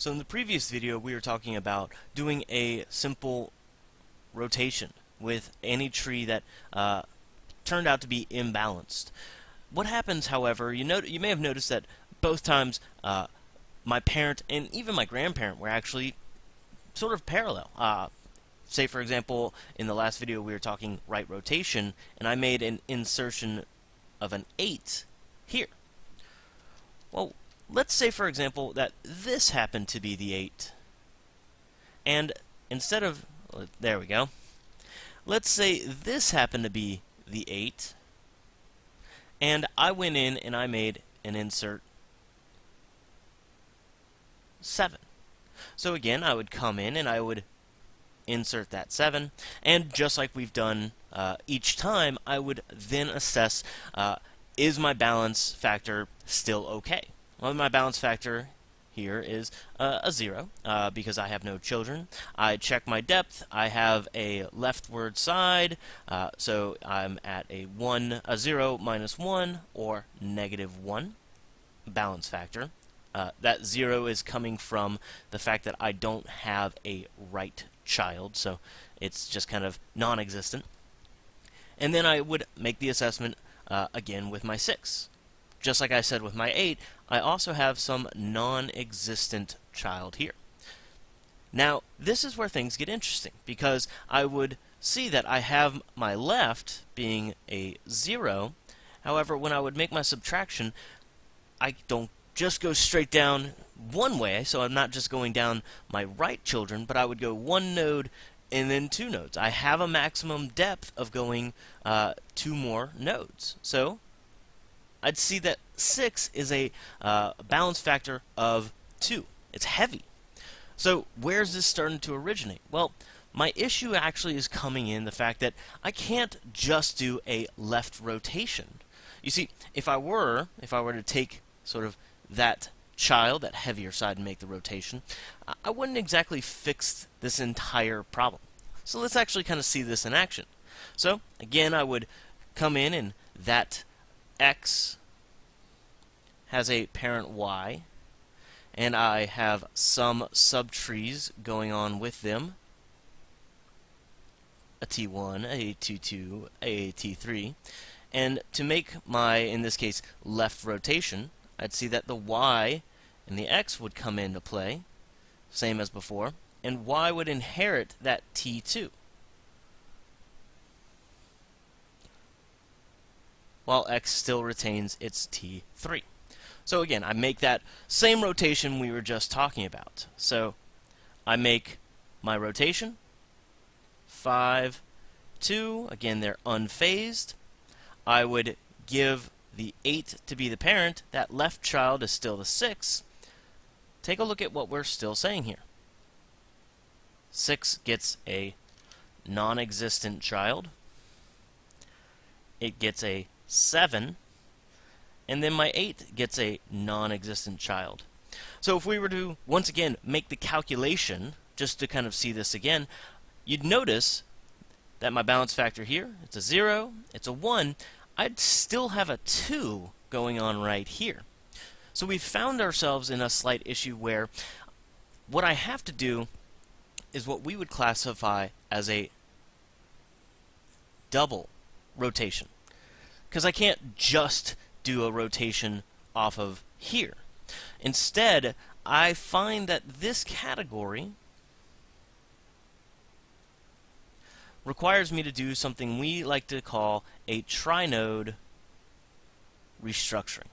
So in the previous video we were talking about doing a simple rotation with any tree that uh, turned out to be imbalanced. What happens, however, you, know, you may have noticed that both times uh, my parent and even my grandparent were actually sort of parallel. Uh, say, for example, in the last video we were talking right rotation, and I made an insertion of an 8 here. Well, Let's say, for example, that this happened to be the 8. And instead of... There we go. Let's say this happened to be the 8. And I went in and I made an insert 7. So again, I would come in and I would insert that 7. And just like we've done uh, each time, I would then assess, uh, is my balance factor still okay? Well, my balance factor here is uh, a 0 uh, because I have no children. I check my depth. I have a leftward side, uh, so I'm at a 1, a 0 minus 1 or negative 1 balance factor. Uh, that 0 is coming from the fact that I don't have a right child, so it's just kind of non-existent. And then I would make the assessment uh, again with my 6 just like I said with my 8, I also have some non-existent child here. Now, this is where things get interesting, because I would see that I have my left being a 0. However, when I would make my subtraction, I don't just go straight down one way, so I'm not just going down my right children, but I would go one node and then two nodes. I have a maximum depth of going uh, two more nodes. So I'd see that 6 is a uh, balance factor of 2. It's heavy. So where's this starting to originate? Well, my issue actually is coming in the fact that I can't just do a left rotation. You see, if I were, if I were to take sort of that child, that heavier side, and make the rotation, I wouldn't exactly fix this entire problem. So let's actually kind of see this in action. So again, I would come in and that X has a parent Y, and I have some subtrees going on with them. A T1, a T2, a T3. And to make my, in this case, left rotation, I'd see that the Y and the X would come into play, same as before, and Y would inherit that T2. While x still retains its t3. So again, I make that same rotation we were just talking about. So I make my rotation, 5, 2, again they're unphased. I would give the 8 to be the parent, that left child is still the 6. Take a look at what we're still saying here. 6 gets a non-existent child. It gets a 7, and then my 8 gets a non-existent child. So if we were to, once again, make the calculation, just to kind of see this again, you'd notice that my balance factor here, it's a 0, it's a 1, I'd still have a 2 going on right here. So we found ourselves in a slight issue where what I have to do is what we would classify as a double rotation because I can't just do a rotation off of here. Instead, I find that this category requires me to do something we like to call a trinode restructuring.